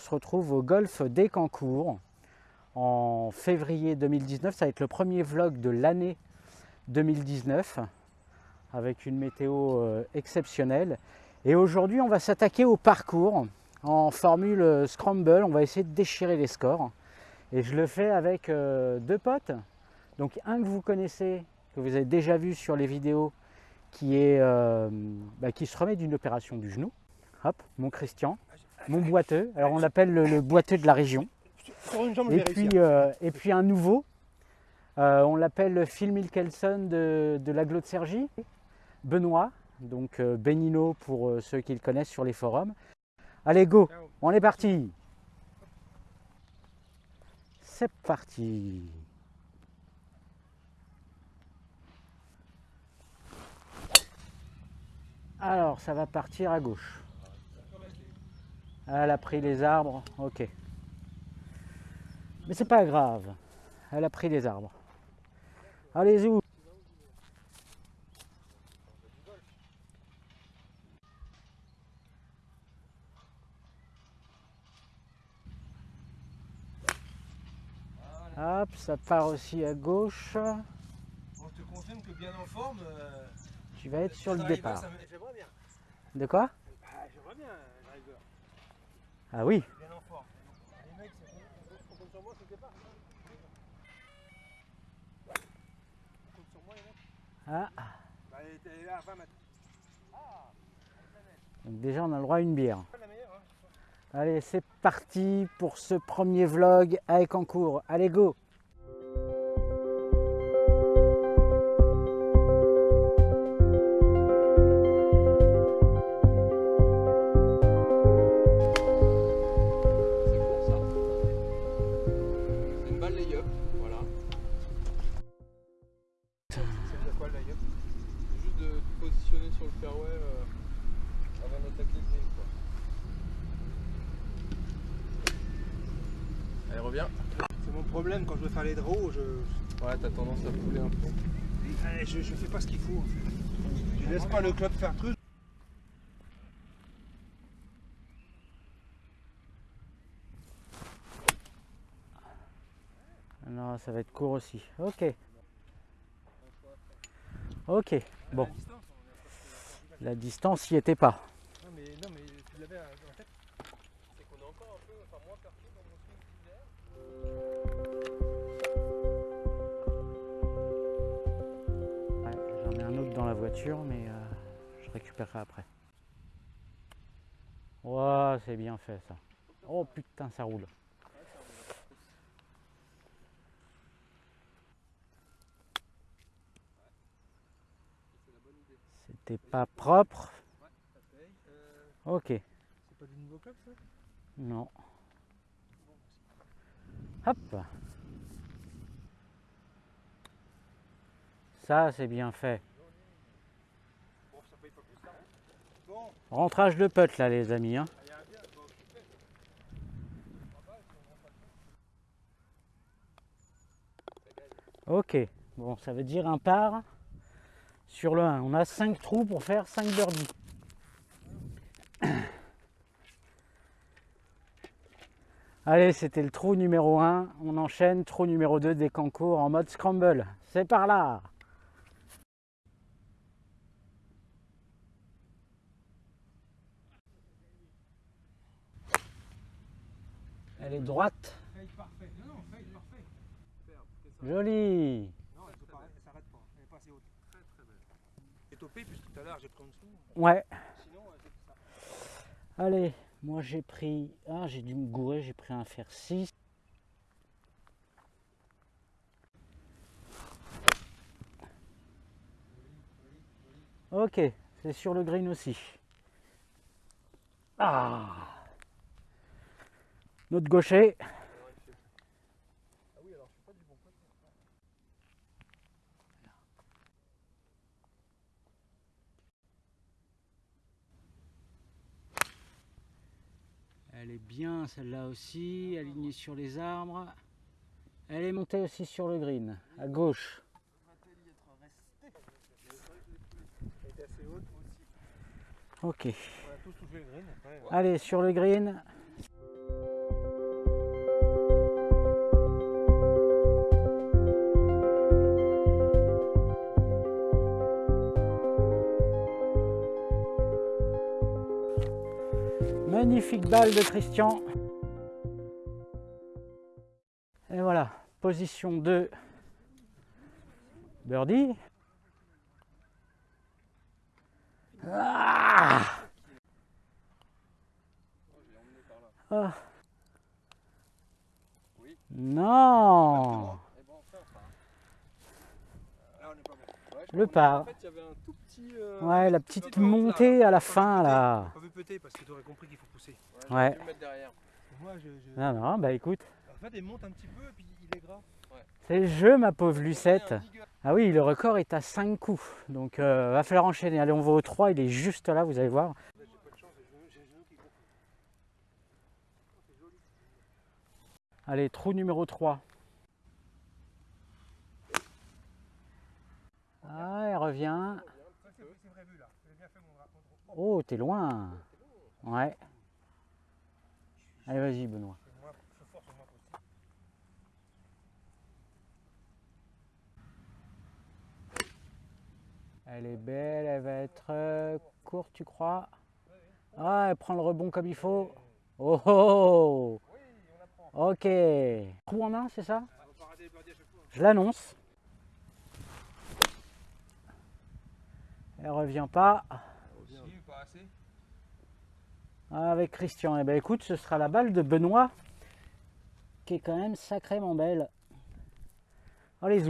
se retrouve au golfe d'Écancourt en février 2019. Ça va être le premier vlog de l'année 2019 avec une météo euh, exceptionnelle. Et aujourd'hui, on va s'attaquer au parcours en formule scramble. On va essayer de déchirer les scores. Et je le fais avec euh, deux potes. Donc un que vous connaissez, que vous avez déjà vu sur les vidéos, qui, est, euh, bah, qui se remet d'une opération du genou. Hop, mon Christian, mon boiteux. Alors on l'appelle le, boiteux de la région. Et puis, euh, et puis un nouveau, on l'appelle Phil Milkelson de, de l'aglo de Sergi. Benoît, donc Benino pour ceux qui le connaissent sur les forums. Allez, go, on est parti c'est parti Alors, ça va partir à gauche. Elle a pris les arbres, ok. Mais c'est pas grave, elle a pris les arbres. Allez-y Hop, ça part aussi à gauche. On te confirme que bien en forme. Euh, tu vas être sur le départ. De quoi? Ah, J'aimerais bien, driver. Ah oui Ah Elle est là à 20 mètres. Donc déjà, on a le droit à une bière. Allez, c'est parti pour ce premier vlog avec en cours. Allez, go quand je Ouais t'as tendance à couler un peu. eh, je, je fais pas ce qu'il faut en fait. Je laisse pas le club faire truc. Non, ça va être court aussi. Ok. Ok, bon. La distance n'y était pas. Voiture, mais euh, je récupérerai après. Ouah, c'est bien fait ça. Oh putain, ça roule. C'était pas propre. Ok, C'est pas du nouveau club ça? Non. Hop. Ça, c'est bien fait. Bon, ça paye pas plus ça. Bon, Rentrage de putt là, les amis. hein. Ok, bon, ça veut dire un par sur le 1. On a 5 trous pour faire 5 birdies. Allez, c'était le trou numéro 1. On enchaîne, trou numéro 2 des concours en mode scramble. C'est par là Elle est droite. Fade parfait. Non, non, fade parfait. Jolie Non, elle ne s'arrête pas. Elle est pas assez haute. Très très belle. Et topé puisque tout à l'heure j'ai pris en dessous. Ouais. Sinon, c'est ça. Allez, moi j'ai pris. Ah, j'ai dû me gourer, j'ai pris un fer 6. Ok, c'est sur le green aussi. Ah Notre gaucher. Ah oui alors je suis pas du bon côté. Elle est bien celle-là aussi, alignée sur les arbres. Elle est montée aussi sur le green, à gauche. Ok. On a tous touché le green après. Allez, sur le green. Magnifique balle de Christian. Et voilà, position 2. Birdie. Ah Ah. Non Le par. Un petit. euh, Ouais, la petit petite peu là. montée à la Pas fin là. Pas vu péter parce que tu aurais compris qu'il faut pousser. Ouais. Ouais. le mettre derrière. Moi, je, je- Non, non, bah écoute, En fait, il monte un petit peu et puis il est gras. c'est le jeu ma pauvre Lucette. Ouais, un. Ah oui, le record est à 5 coups. Donc euh, va falloir enchaîner. Allez, on va au 3, il est juste là, vous allez voir. Allez, trou numéro 3. Ah, elle revient. Ça, c'est c'est vrai vu là. J'ai bien fait mon bras. mon drone. Oh, t'es loin. Ouais. Allez, vas-y, Benoît. Elle est belle, elle va être euh, courte, tu crois? Ah, elle prend le rebond comme il faut. Oh, oh, apprend. Ok. Trou en main, c'est ça? Je l'annonce. Elle revient pas. Avec Christian. Eh ben écoute, ce sera la balle de Benoît qui est quand même sacrément belle. Oh les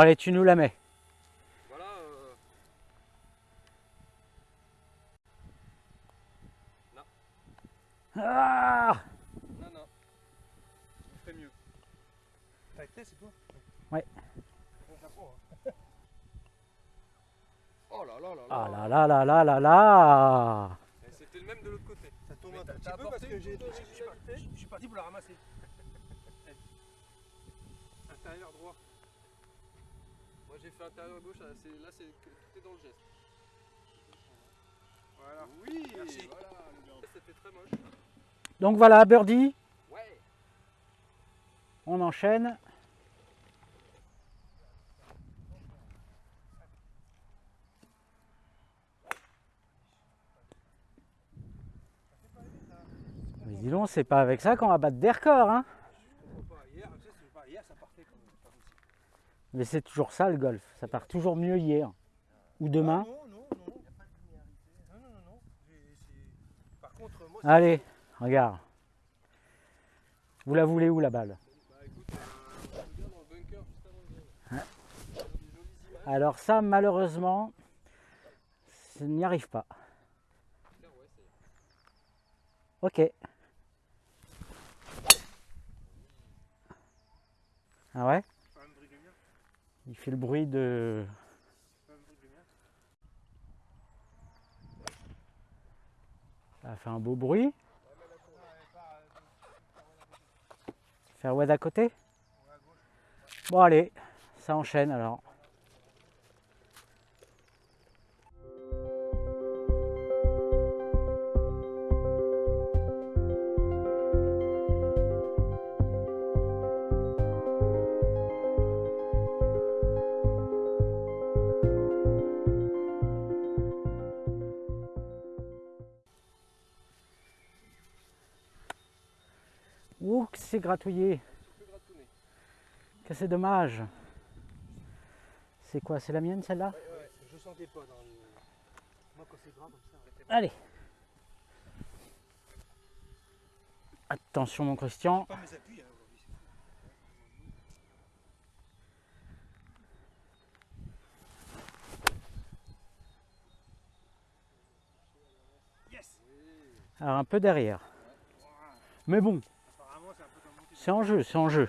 Bon allez, tu nous la mets. Voilà. euh, Ah Non, non. Je ferais mieux. T'as été, c'est toi? Ouais. Oh là là là là. Ah là là là là là là Et C'était le même de l'autre côté. Ça tourne un petit peu parce que j'ai. Je suis je parti pour la ramasser. Intérieur droit. J'ai fait intérieur gauche, là c'est, là, c'est tout est dans le geste. Voilà. Oui, Merci. voilà le gars. C'était très moche. Donc voilà, birdie, Ouais. on enchaîne. Mais dis donc, c'est pas avec ça qu'on va battre des records, hein Je comprends pas. Hier, tu sais, c'est pas- hier, ça partait comme. pas possible. Mais c'est toujours ça le golf, ça part toujours mieux hier. Ou demain. Ah, non, non, non. Il n'y a pas de linéarité. Non, non, non, non. J'ai- c'est- Par contre, moi, c'est- Allez, regarde. Vous la voulez où la balle? Bah écoute, euh, on regarde dans le bunker juste avant le green. Des jolies images. Alors ça, malheureusement, ça n'y arrive pas. Ok. Ah ouais Pas un bruit de lumière. Il fait le bruit de... Ça fait un beau bruit. Fairway d'à côté Bon allez, ça enchaîne alors. Ouh, que c'est dommage. C'est quoi C'est la mienne celle-là? Ouais, ouais, je sentais pas dans le. Moi, quand c'est gras comme ça. Allez. Attention mon Christian. Pas mes appuis hein. Yes Alors un peu derrière. Mais bon, c'est en jeu, c'est en jeu.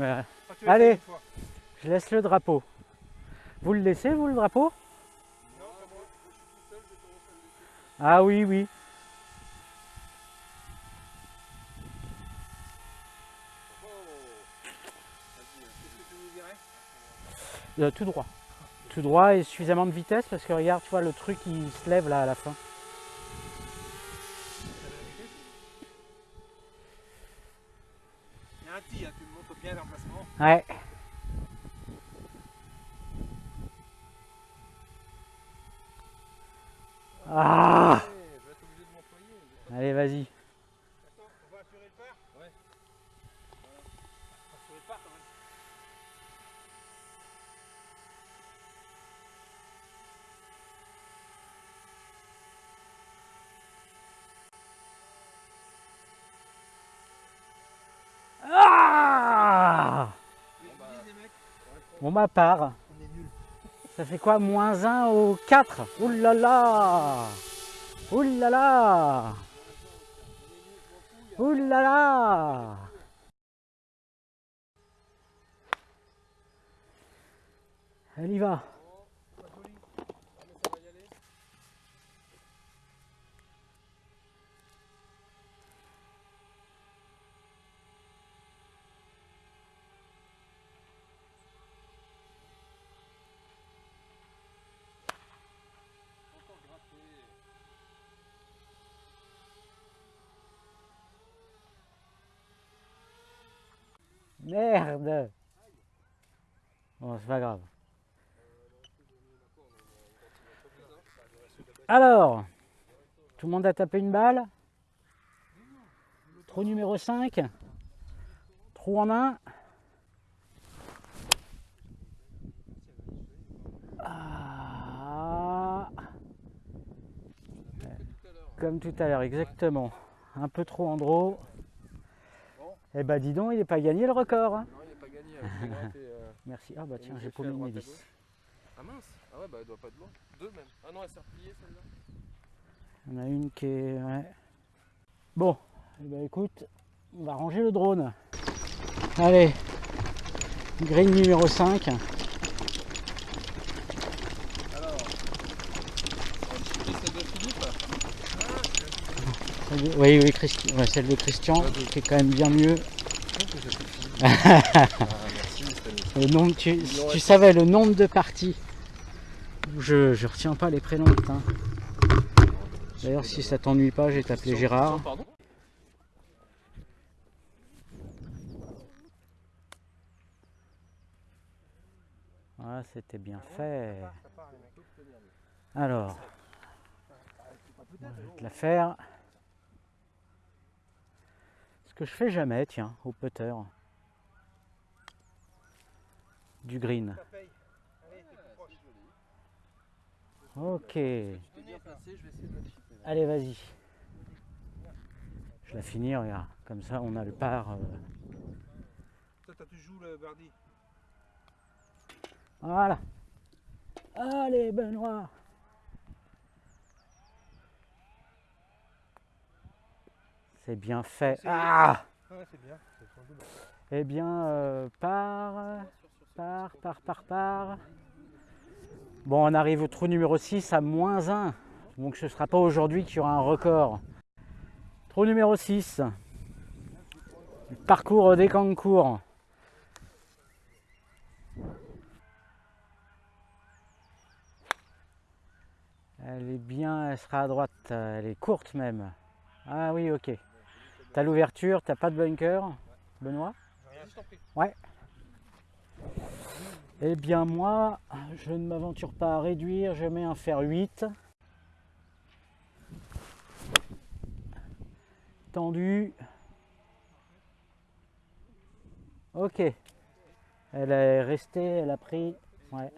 Ouais, mais tu l'as Allez. je laisse le drapeau. Vous le laissez, vous, le drapeau? Non, moi. Je suis tout seul, laisser. Ah oui, oui. Vas-y, Qu'est-ce que tu nous dirais Euh, tout droit. Tout droit et suffisamment de vitesse parce que regarde, tu vois, le truc il se lève là à la fin. Alright. Ma part. Ça fait quoi Moins 1 au 4 Ouh là là Ouh là là Ouh là là Elle y va. Ah, mais ça va y aller. Encore gratté. Merde Bon, c'est pas grave. Alors, tout le monde a tapé une balle. Trou numéro 5. Trou en main. Ah, comme tout à l'heure, exactement. Un peu trop en draw. Eh bah dis donc, il n'est pas gagné le record. hein. Non, il n'est pas gagné. hein. Euh, Merci. Ah bah tiens, j'ai paumé hélice. gauche Ah mince Ah ouais, bah elle doit pas être loin. Deux même. Ah non, elle s'est repliée celle-là. On a une qui est... ouais. Bon, eh ben, écoute, on va ranger le drone. Allez, green numéro 5. Alors. On va chier celle de Philippe. Celle de- Oui, oui, Christi- ouais, celle de Christian, qui est quand même bien mieux. Ah, merci. Le nombre, tu, savais le nombre de parties. Je, je retiens pas les prénoms, putain. D'ailleurs, si ça t'ennuie pas, je vais t'appeler Gérard. Pardon Ah, c'était bien fait. Alors, je vais te la faire. Ce que je fais jamais, tiens, au putter. Du green. Ok. Allez, vas-y. Je la finis, regarde. Comme ça, on a le par. euh, Toi, le. Voilà. Allez, Benoît. C'est bien fait. Ah Ouais, bien. Eh bien, euh, par, par, par, par, par. Bon, on arrive au trou numéro 6 à moins 1. Donc ce ne sera pas aujourd'hui qu'il y aura un record. Trou numéro 6. Le parcours des Cancours. Elle est bien, elle sera à droite, elle est courte même. Ah oui, ok. T'as l'ouverture, t'as pas de bunker, Benoît prie. Eh bien moi, je ne m'aventure pas à réduire, je mets un fer 8. Tendu. Ok. Elle est restée, elle a pris. Ouais.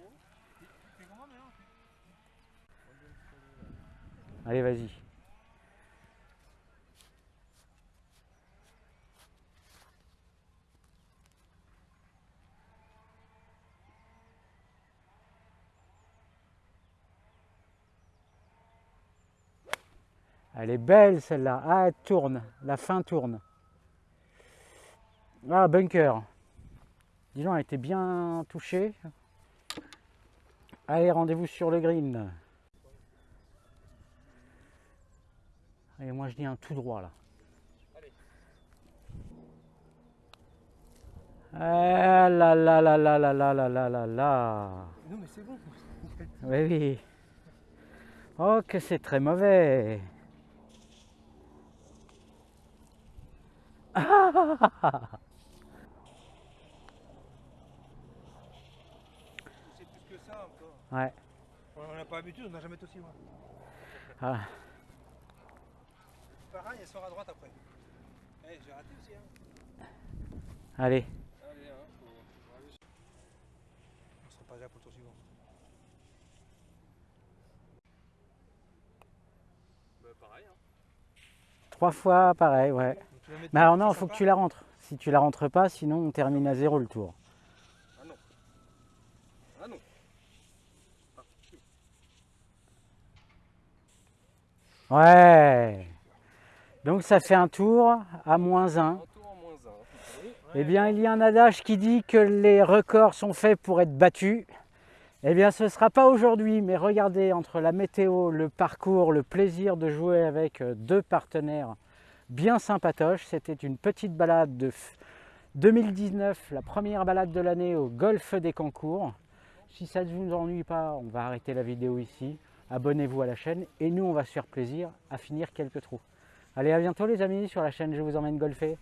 Allez, vas-y. Elle est belle celle-là. Ah, elle tourne. La fin tourne. Ah, bunker. Dis donc, elle était bien touchée. Allez, rendez-vous sur le green. Allez, moi je dis un tout droit là. Ah là là là là là là là là là là. Non, mais c'est bon. Oui, oui. Oh, que c'est très mauvais. C'est plus que ça encore. Ouais. On n'a pas l'habitude, on n'a jamais été aussi loin. Ah. Pareil, elle sort à droite après. Eh, j'ai raté aussi. Hein. Allez, Allez, hein, faut, On sera pas déjà pour le tour suivant. Bah, pareil, hein. trois fois pareil, ouais. Ça non, faut que tu la rentres. Si tu la rentres pas, sinon on termine à zéro le tour. Ah non. Ah non. Ouais. Donc ça fait un tour à moins 1. Un tour en moins un. Oui. Eh bien, il y a un adage qui dit que les records sont faits pour être battus. Eh bien, ce ne sera pas aujourd'hui, mais regardez, entre la météo, le parcours, le plaisir de jouer avec euh, deux partenaires bien sympatoches, c'était une petite balade de f- 2019, la première balade de l'année au golfe des Cancours. Si ça ne vous ennuie pas, on va arrêter la vidéo ici. Abonnez-vous à la chaîne et nous, on va se faire plaisir à finir quelques trous. Allez, à bientôt les amis sur la chaîne Je vous emmène golfer.